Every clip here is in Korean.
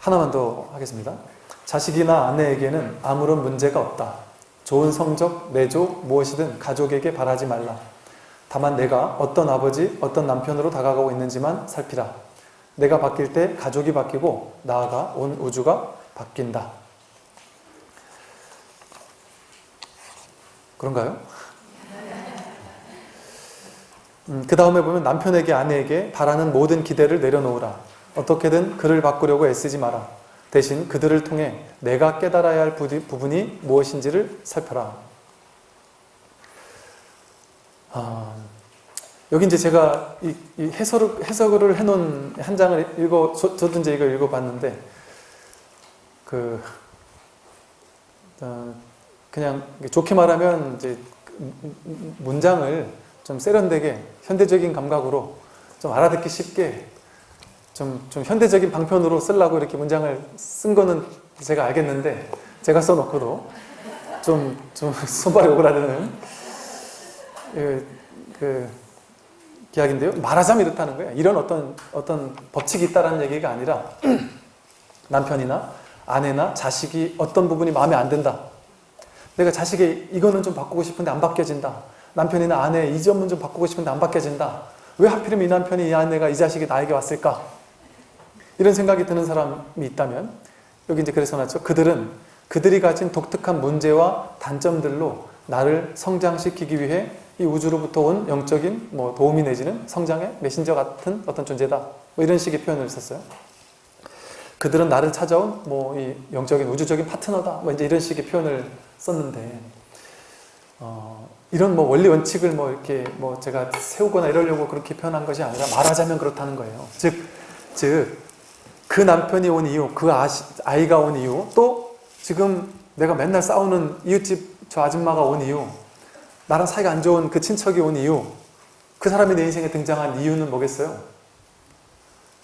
하나만 더 하겠습니다. 자식이나 아내에게는 아무런 문제가 없다. 좋은 성적, 내조, 무엇이든 가족에게 바라지 말라. 다만 내가 어떤 아버지, 어떤 남편으로 다가가고 있는지만 살피라. 내가 바뀔 때 가족이 바뀌고 나아가 온 우주가 바뀐다. 그런가요? 음, 그 다음에 보면 남편에게 아내에게 바라는 모든 기대를 내려놓으라. 어떻게든 그를 바꾸려고 애쓰지 마라. 대신 그들을 통해 내가 깨달아야 할 부분이 무엇인지를 살펴라. 아, 여기 이제 제가 이, 이 해석을, 해석을 해놓은 한 장을 읽어, 저, 도 이제 이걸 읽어봤는데, 그, 어, 그냥 좋게 말하면 이제 문장을 좀 세련되게 현대적인 감각으로 좀 알아듣기 쉽게 좀, 좀 현대적인 방편으로 쓰려고 이렇게 문장을 쓴 거는 제가 알겠는데 제가 써놓고도 좀, 좀 손발이 오그라드는 그, 그 이야기인데요. 말하자면 이렇다는 거예요. 이런 어떤, 어떤 법칙이 있다는 얘기가 아니라 남편이나 아내나 자식이 어떤 부분이 마음에 안 든다. 내가 자식이 이거는 좀 바꾸고 싶은데 안 바뀌어진다. 남편이나 아내 이 점은 좀 바꾸고 싶은데 안 바뀌어진다. 왜 하필이면 이 남편이 이 아내가 이 자식이 나에게 왔을까? 이런 생각이 드는 사람이 있다면 여기 이제 그래서 놨죠. 그들은 그들이 가진 독특한 문제와 단점들로 나를 성장시키기 위해 이 우주로부터 온 영적인 뭐 도움이 내지는 성장의 메신저 같은 어떤 존재다. 뭐 이런 식의 표현을 썼어요. 그들은 나를 찾아온 뭐 이 영적인 우주적인 파트너다. 뭐 이제 이런 식의 표현을 썼는데 어, 이런 뭐 원리 원칙을 뭐 이렇게 뭐 제가 세우거나 이러려고 그렇게 표현한 것이 아니라 말하자면 그렇다는 거예요. 즉, 즉, 그 남편이 온 이유, 그 아시, 아이가 온 이유, 또 지금 내가 맨날 싸우는 이웃집 저 아줌마가 온 이유, 나랑 사이가 안 좋은 그 친척이 온 이유, 그 사람이 내 인생에 등장한 이유는 뭐겠어요?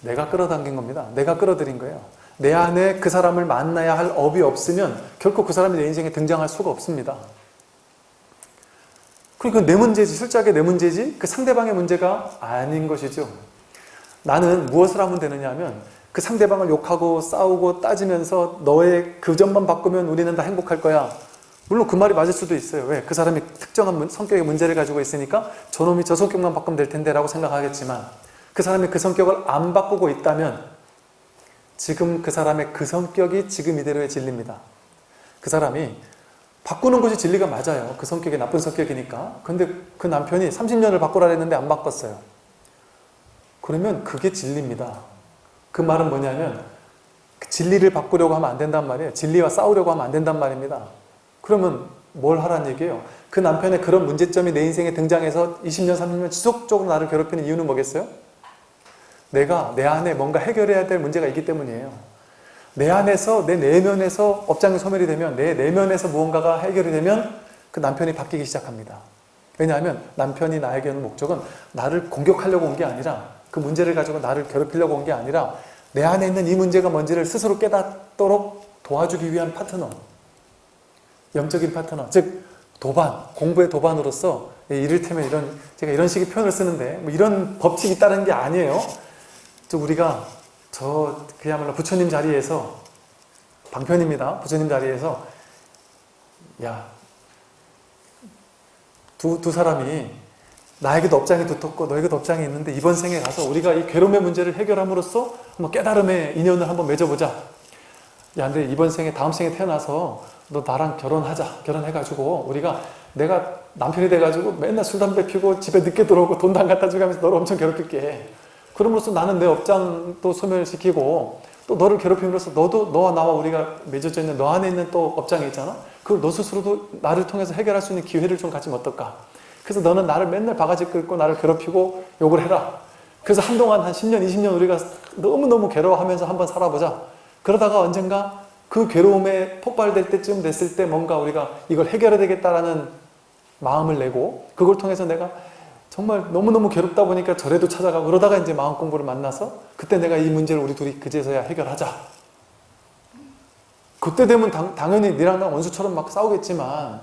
내가 끌어당긴 겁니다. 내가 끌어들인 거예요. 내 안에 그 사람을 만나야 할 업이 없으면 결코 그 사람이 내 인생에 등장할 수가 없습니다. 그러니까 내 문제지, 실작의 내 문제지 그 상대방의 문제가 아닌 것이죠. 나는 무엇을 하면 되느냐 하면 그 상대방을 욕하고 싸우고 따지면서 너의 그 점만 바꾸면 우리는 다 행복할 거야. 물론 그 말이 맞을 수도 있어요. 왜? 그 사람이 특정한 성격의 문제를 가지고 있으니까 저놈이 저 성격만 바꾸면 될 텐데 라고 생각하겠지만 그 사람이 그 성격을 안 바꾸고 있다면 지금 그 사람의 그 성격이 지금 이대로의 진리입니다. 그 사람이 바꾸는 것이 진리가 맞아요. 그 성격이 나쁜 성격이니까. 근데 그 남편이 30년을 바꾸라 했는데 안 바꿨어요. 그러면 그게 진리입니다. 그 말은 뭐냐면 그 진리를 바꾸려고 하면 안 된단 말이에요. 진리와 싸우려고 하면 안 된단 말입니다. 그러면 뭘 하란 얘기예요? 그 남편의 그런 문제점이 내 인생에 등장해서 20년, 30년 지속적으로 나를 괴롭히는 이유는 뭐겠어요? 내가 내 안에 뭔가 해결해야 될 문제가 있기 때문이에요. 내 안에서 내 내면에서 업장이 소멸이 되면 내 내면에서 무언가가 해결이 되면 그 남편이 바뀌기 시작합니다. 왜냐하면 남편이 나에게 오는 목적은 나를 공격하려고 온 게 아니라 그 문제를 가지고 나를 괴롭히려고 온 게 아니라 내 안에 있는 이 문제가 뭔지를 스스로 깨닫도록 도와주기 위한 파트너. 영적인 파트너. 즉 도반, 공부의 도반으로서 이를테면 이런 제가 이런 식의 표현을 쓰는데 뭐 이런 법칙이 있다는 게 아니에요. 즉 우리가 저 그야말로 부처님 자리에서 방편입니다. 부처님 자리에서 야 두, 두 사람이 나에게도 업장이 두텁고 너에게도 업장이 있는데 이번 생에 가서 우리가 이 괴로움의 문제를 해결함으로써 한번 깨달음의 인연을 한번 맺어보자. 야, 근데 이번 생에 다음 생에 태어나서 너 나랑 결혼하자. 결혼해가지고 우리가 내가 남편이 돼가지고 맨날 술 담배 피고 집에 늦게 들어오고 돈도 안 갖다 주고 하면서 너를 엄청 괴롭힐게. 그럼으로써 나는 내 업장도 소멸시키고 또 너를 괴롭힘으로써 너도 너와 나와 우리가 맺어져 있는 너 안에 있는 또 업장이 있잖아 그걸 너 스스로도 나를 통해서 해결할 수 있는 기회를 좀 가지면 어떨까 그래서 너는 나를 맨날 바가지 긁고 나를 괴롭히고 욕을 해라 그래서 한동안 한 10년 20년 우리가 너무너무 괴로워하면서 한번 살아보자 그러다가 언젠가 그 괴로움에 폭발될 때쯤 됐을 때 뭔가 우리가 이걸 해결해야 되겠다라는 마음을 내고 그걸 통해서 내가 정말 너무너무 괴롭다 보니까 절에도 찾아가고 그러다가 이제 마음 공부를 만나서 그때 내가 이 문제를 우리 둘이 그제서야 해결하자. 그때 되면 당, 당연히 니랑 나 원수처럼 막 싸우겠지만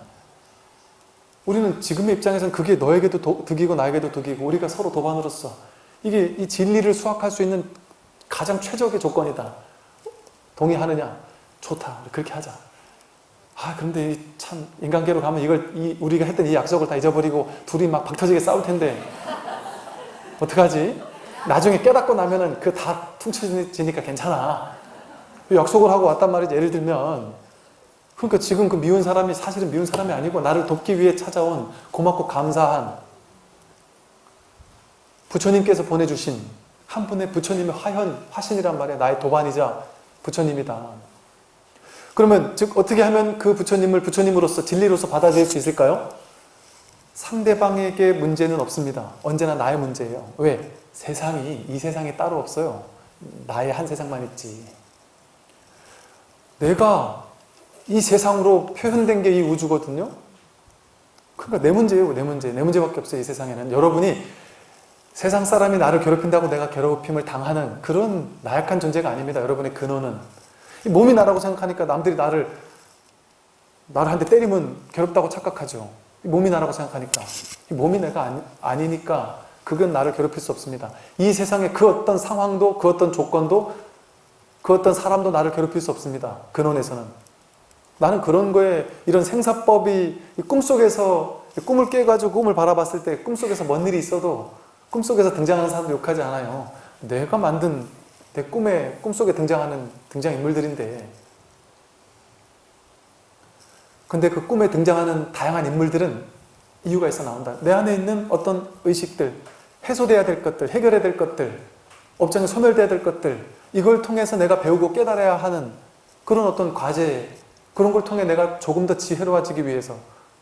우리는 지금의 입장에서는 그게 너에게도 도, 득이고 나에게도 득이고 우리가 서로 도반으로서 이게 이 진리를 수확할 수 있는 가장 최적의 조건이다. 동의하느냐? 좋다. 그렇게 하자. 아 그런데 이참 인간계로 가면 이걸 이 우리가 했던 이 약속을 다 잊어버리고 둘이 막 박터지게 싸울 텐데 어떡하지? 나중에 깨닫고 나면은 그 다 퉁쳐지니까 괜찮아. 약속을 하고 왔단 말이지. 예를 들면 그러니까 지금 그 미운 사람이 사실은 미운 사람이 아니고 나를 돕기 위해 찾아온 고맙고 감사한 부처님께서 보내주신 한 분의 부처님의 화현, 화신이란 말이야. 나의 도반이자 부처님이다. 그러면 즉 어떻게 하면 그 부처님을 부처님으로서 진리로서 받아들일 수 있을까요? 상대방에게 문제는 없습니다. 언제나 나의 문제예요. 왜? 세상이 이 세상이 따로 없어요. 나의 한 세상만 있지. 내가 이 세상으로 표현된 게 이 우주거든요. 그러니까 내 문제예요. 내 문제. 내 문제밖에 없어요. 이 세상에는. 여러분이 세상 사람이 나를 괴롭힌다고 내가 괴롭힘을 당하는 그런 나약한 존재가 아닙니다. 여러분의 근원은. 이 몸이 나라고 생각하니까 남들이 나를 나를 한 대 때리면 괴롭다고 착각하죠. 이 몸이 나라고 생각하니까. 이 몸이 내가 아니, 아니니까 그건 나를 괴롭힐 수 없습니다. 이 세상의 그 어떤 상황도 그 어떤 조건도 그 어떤 사람도 나를 괴롭힐 수 없습니다. 근원에서는. 나는 그런 거에 이런 생사법이 꿈속에서 꿈을 깨가지고 꿈을 바라봤을 때 꿈속에서 뭔 일이 있어도 꿈속에서 등장하는 사람도 욕하지 않아요. 내가 만든 내 꿈에 꿈속에 등장하는 등장인물들인데 근데 그 꿈에 등장하는 다양한 인물들은 이유가 있어 나온다. 내 안에 있는 어떤 의식들, 해소돼야 될 것들, 해결해야 될 것들, 업장에 소멸돼야 될 것들 이걸 통해서 내가 배우고 깨달아야 하는 그런 어떤 과제 그런 걸 통해 내가 조금 더 지혜로워지기 위해서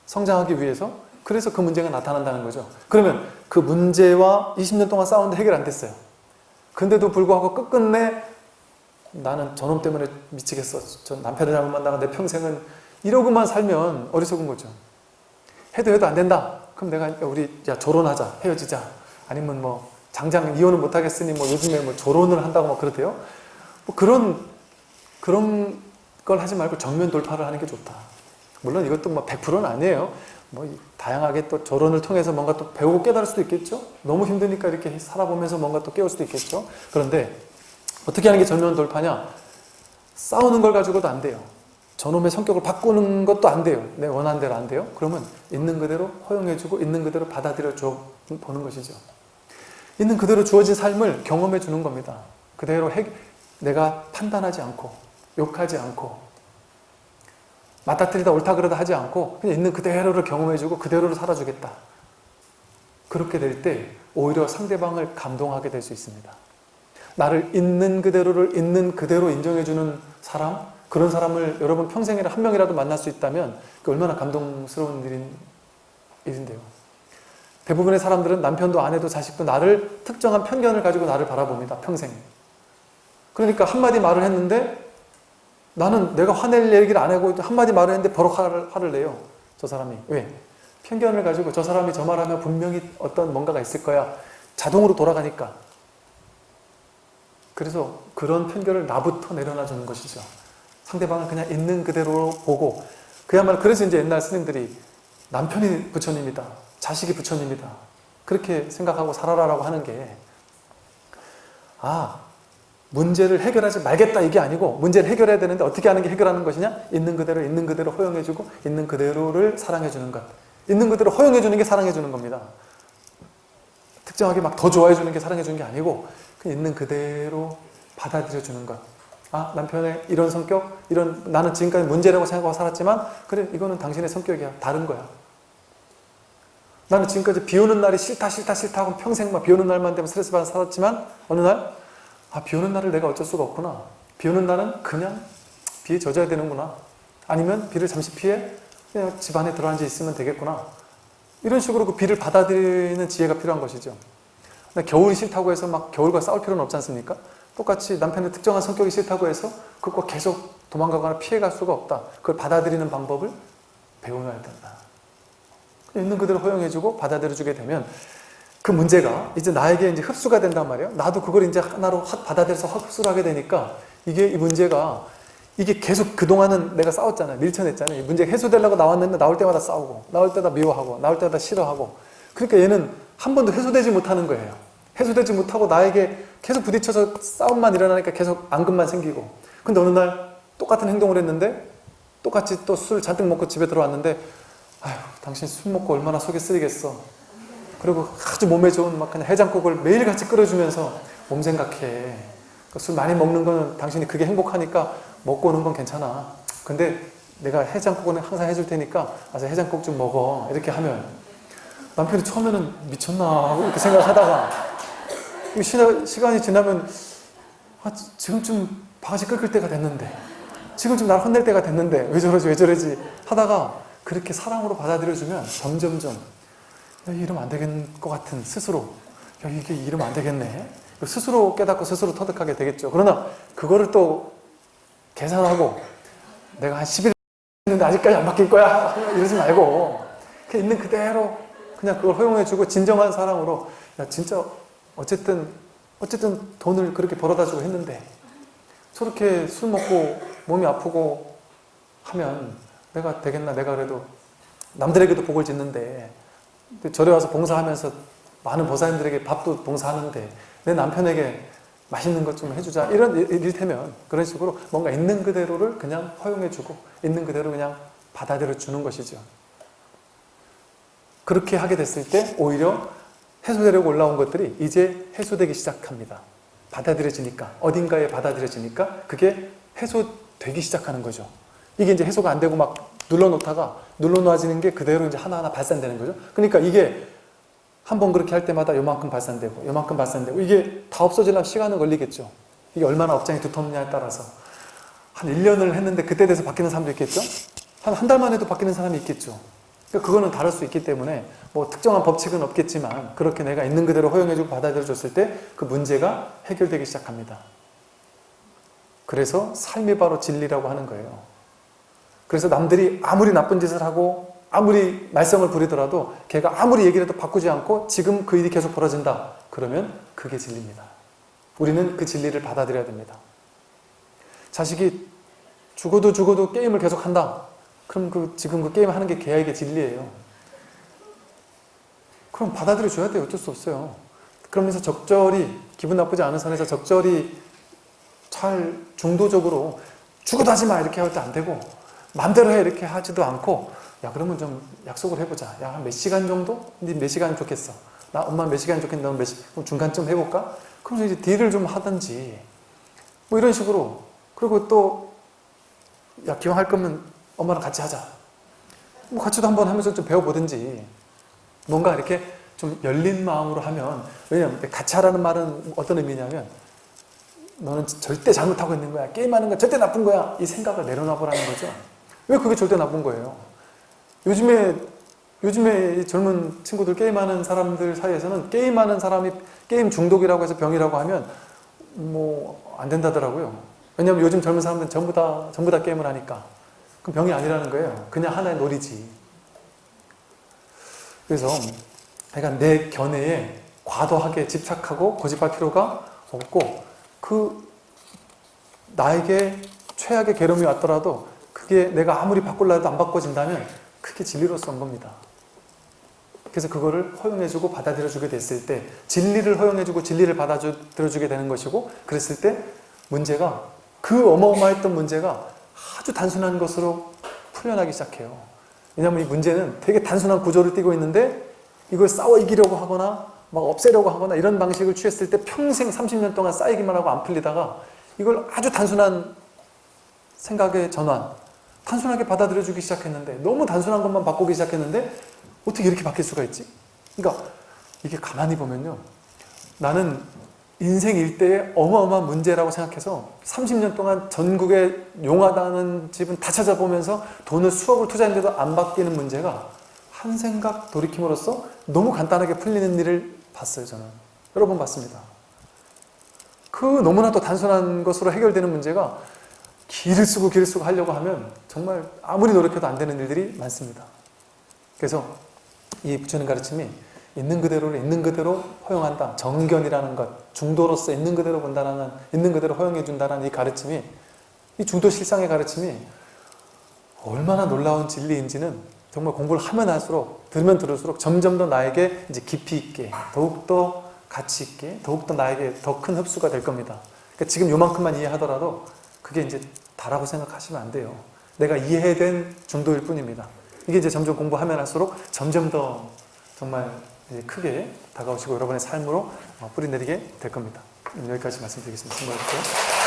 성장하기 위해서 그래서 그 문제가 나타난다는 거죠. 그러면 그 문제와 20년 동안 싸웠는데 해결 안 됐어요. 근데도 불구하고 끝끝내 나는 저놈 때문에 미치겠어. 저 남편을 잘못 만나고 내 평생은 이러고만 살면 어리석은 거죠. 해도 해도 안 된다. 그럼 내가 우리 야 조론하자. 헤어지자. 아니면 뭐 장장 이혼을 못 하겠으니 뭐 요즘에 뭐 조론을 한다고 막 그러대요. 뭐 그런 그런 걸 하지 말고 정면 돌파를 하는 게 좋다. 물론 이것도 뭐 100%는 아니에요. 뭐 다양하게 또 조론을 통해서 뭔가 또 배우고 깨달을 수도 있겠죠. 너무 힘드니까 이렇게 살아보면서 뭔가 또 깨울 수도 있겠죠. 그런데 어떻게 하는 게 전면 돌파냐? 싸우는 걸 가지고도 안 돼요. 저놈의 성격을 바꾸는 것도 안 돼요. 내 원하는 대로 안 돼요. 그러면 있는 그대로 허용해주고 있는 그대로 받아들여 줘 보는 것이죠. 있는 그대로 주어진 삶을 경험해 주는 겁니다. 그대로 핵, 내가 판단하지 않고 욕하지 않고 맞다 틀리다 옳다 그러다 하지 않고 그냥 있는 그대로를 경험해주고 그대로를 살아주겠다. 그렇게 될 때 오히려 상대방을 감동하게 될 수 있습니다. 나를 있는 그대로를 있는 그대로 인정해주는 사람 그런 사람을 여러분 평생에 한 명이라도 만날 수 있다면 그 얼마나 감동스러운 일인, 일인데요. 대부분의 사람들은 남편도 아내도 자식도 나를 특정한 편견을 가지고 나를 바라봅니다. 평생. 그러니까 한마디 말을 했는데 나는 내가 화낼 얘기를 안 하고 한마디 말을 했는데 버럭 화를, 화를 내요. 저 사람이. 왜? 편견을 가지고 저 사람이 저 말하면 분명히 어떤 뭔가가 있을 거야. 자동으로 돌아가니까. 그래서 그런 편견을 나부터 내려놔 주는 것이죠. 상대방을 그냥 있는 그대로 보고 그야말로 그래서 이제 옛날 스님들이 남편이 부처님이다. 자식이 부처님이다. 그렇게 생각하고 살아라라고 하는 게 아, 문제를 해결하지 말겠다 이게 아니고 문제를 해결해야 되는데 어떻게 하는 게 해결하는 것이냐? 있는 그대로 있는 그대로 허용해주고 있는 그대로를 사랑해주는 것. 있는 그대로 허용해주는 게 사랑해주는 겁니다. 특정하게 막 더 좋아해주는 게 사랑해주는 게 아니고 있는 그대로 받아들여주는 것. 아 남편의 이런 성격, 이런 나는 지금까지 문제라고 생각하고 살았지만 그래 이거는 당신의 성격이야. 다른 거야. 나는 지금까지 비 오는 날이 싫다 싫다 싫다 하고 평생 비 오는 날만 되면 스트레스 받아 살았지만 어느 날 아, 비 오는 날을 내가 어쩔 수가 없구나. 비 오는 날은 그냥 비에 젖어야 되는구나. 아니면 비를 잠시 피해 그냥 집 안에 들어앉아 있으면 되겠구나. 이런 식으로 그 비를 받아들이는 지혜가 필요한 것이죠. 겨울이 싫다고 해서 막 겨울과 싸울 필요는 없지 않습니까? 똑같이 남편의 특정한 성격이 싫다고 해서 그것과 계속 도망가거나 피해갈 수가 없다. 그걸 받아들이는 방법을 배워놔야 된다. 있는 그대로 허용해주고 받아들여주게 되면 그 문제가 이제 나에게 이제 흡수가 된단 말이에요. 나도 그걸 이제 하나로 확 받아들여서 확 흡수를 하게 되니까 이게 이 문제가 이게 계속 그동안은 내가 싸웠잖아요. 밀쳐냈잖아요. 이 문제 해소되려고 나왔는데 나올 때마다 싸우고 나올 때마다 미워하고 나올 때마다 싫어하고 그러니까 얘는 한 번도 해소되지 못하는 거예요. 해소되지 못하고 나에게 계속 부딪혀서 싸움만 일어나니까 계속 앙금만 생기고 근데 어느 날 똑같은 행동을 했는데 똑같이 또 술 잔뜩 먹고 집에 들어왔는데 아휴 당신 술 먹고 얼마나 속이 쓰리겠어 그리고 아주 몸에 좋은 막 그냥 해장국을 매일같이 끓여주면서 몸 생각해. 그술 많이 먹는 거는 당신이 그게 행복하니까 먹고 오는 건 괜찮아. 근데 내가 해장국은 항상 해줄 테니까 와서 해장국 좀 먹어. 이렇게 하면 남편이 처음에는 미쳤나 하고 이렇게 생각하다가 시간이 지나면 아, 지금쯤 바가지 끓을 때가 됐는데 지금쯤 날 혼낼 때가 됐는데 왜 저러지 왜 저러지 하다가 그렇게 사랑으로 받아들여주면 점점점 야, 이러면 안 되겠는 것 같은 스스로. 야 이게 이러면 안 되겠네. 스스로 깨닫고 스스로 터득하게 되겠죠. 그러나 그거를 또 계산하고 내가 한 10일 했는데 아직까지 안 바뀔 거야. 이러지 말고 그냥 있는 그대로 그냥 그걸 허용해주고 진정한 사랑으로 야 진짜 어쨌든 어쨌든 돈을 그렇게 벌어다 주고 했는데 저렇게 술 먹고 몸이 아프고 하면 내가 되겠나 내가 그래도 남들에게도 복을 짓는데 절에 와서 봉사하면서 많은 보살님들에게 밥도 봉사하는데 내 남편에게 맛있는 것 좀 해주자. 이런 일- 일테면 그런 식으로 뭔가 있는 그대로를 그냥 허용해주고 있는 그대로 그냥 받아들여 주는 것이죠. 그렇게 하게 됐을 때 오히려 해소되려고 올라온 것들이 이제 해소되기 시작합니다. 받아들여지니까 어딘가에 받아들여지니까 그게 해소되기 시작하는 거죠. 이게 이제 해소가 안 되고 막 눌러놓다가 눌러놓아지는 게 그대로 이제 하나하나 발산되는 거죠. 그러니까 이게 한 번 그렇게 할 때마다 요만큼 발산되고 요만큼 발산되고 이게 다 없어지려면 시간은 걸리겠죠. 이게 얼마나 업장이 두텁냐에 따라서. 한 1년을 했는데 그때 돼서 바뀌는 사람도 있겠죠? 한 한 달만 해도 바뀌는 사람이 있겠죠. 그러니까 그거는 다를 수 있기 때문에 뭐 특정한 법칙은 없겠지만 그렇게 내가 있는 그대로 허용해주고 받아들여줬을 때 그 문제가 해결되기 시작합니다. 그래서 삶이 바로 진리라고 하는 거예요 그래서 남들이 아무리 나쁜 짓을 하고 아무리 말썽을 부리더라도 걔가 아무리 얘기를 해도 바꾸지 않고 지금 그 일이 계속 벌어진다. 그러면 그게 진리입니다. 우리는 그 진리를 받아들여야 됩니다. 자식이 죽어도 죽어도 게임을 계속 한다. 그럼 그 지금 그 게임 하는 게 걔에게 진리예요. 그럼 받아들여 줘야 돼요. 어쩔 수 없어요. 그러면서 적절히 기분 나쁘지 않은 선에서 적절히 잘 중도적으로 죽어도 하지 마 이렇게 할 때 안 되고 마음대로 해 이렇게 하지도 않고 야 그러면 좀 약속을 해보자. 야 한 몇 시간 정도? 네몇 시간 좋겠어? 나 엄마 몇 시간 좋겠는데 너몇 시, 그럼 중간쯤 해볼까? 그러면서 이제 딜을 좀 하든지. 뭐 이런 식으로. 그리고 또 야 기왕 할 거면 엄마랑 같이 하자. 뭐 같이도 한번 하면서 좀 배워보든지. 뭔가 이렇게 좀 열린 마음으로 하면 왜냐면 같이 하라는 말은 어떤 의미냐면 너는 절대 잘못하고 있는 거야. 게임하는 건 절대 나쁜 거야. 이 생각을 내려놔보라는 거죠 왜 그게 절대 나쁜 거예요 요즘에 요즘에 이 젊은 친구들 게임하는 사람들 사이에서는 게임하는 사람이 게임 중독이라고 해서 병이라고 하면 뭐 안 된다더라고요. 왜냐하면 요즘 젊은 사람들은 전부 다 전부 다 게임을 하니까 그럼 병이 아니라는 거예요. 그냥 하나의 놀이지. 그래서 그러니까 내 견해에 과도하게 집착하고 고집할 필요가 없고 그 나에게 최악의 괴로움이 왔더라도 그게 내가 아무리 바꿀라 해도 안 바꿔진다면 그게 진리로서 온 겁니다. 그래서 그거를 허용해주고 받아들여주게 됐을 때 진리를 허용해주고 진리를 받아들여주게 되는 것이고 그랬을 때 문제가 그 어마어마했던 문제가 아주 단순한 것으로 풀려나기 시작해요. 왜냐하면 이 문제는 되게 단순한 구조를 띠고 있는데 이걸 싸워 이기려고 하거나 막 없애려고 하거나 이런 방식을 취했을 때 평생 30년 동안 쌓이기만 하고 안 풀리다가 이걸 아주 단순한 생각의 전환 단순하게 받아들여주기 시작했는데 너무 단순한 것만 바꾸기 시작했는데 어떻게 이렇게 바뀔 수가 있지? 그러니까 이게 가만히 보면요. 나는 인생 일대의 어마어마한 문제라고 생각해서 30년 동안 전국에 용하다는 집은 다 찾아보면서 돈을 수억을 투자했는데도 안 바뀌는 문제가 한 생각 돌이킴으로써 너무 간단하게 풀리는 일을 봤어요 저는. 여러 번 봤습니다. 그 너무나도 단순한 것으로 해결되는 문제가 길을 쓰고 길을 쓰고 하려고 하면 정말 아무리 노력해도 안 되는 일들이 많습니다 그래서 이 부처님 가르침이 있는 그대로를 있는 그대로 허용한다. 정견이라는 것, 중도로서 있는 그대로 본다는, 있는 그대로 허용해 준다는 이 가르침이, 이 중도 실상의 가르침이 얼마나 놀라운 진리인지는 정말 공부를 하면 할수록, 들으면 들을수록 점점 더 나에게 이제 깊이 있게, 더욱더 가치 있게, 더욱더 나에게 더 큰 흡수가 될 겁니다. 그러니까 지금 요만큼만 이해하더라도 그게 이제 다라고 생각하시면 안 돼요. 내가 이해된 정도일 뿐입니다. 이게 이제 점점 공부하면 할수록 점점 더 정말 크게 다가오시고 여러분의 삶으로 어, 뿌리 내리게 될 겁니다. 여기까지 말씀드리겠습니다. 수고하셨고요.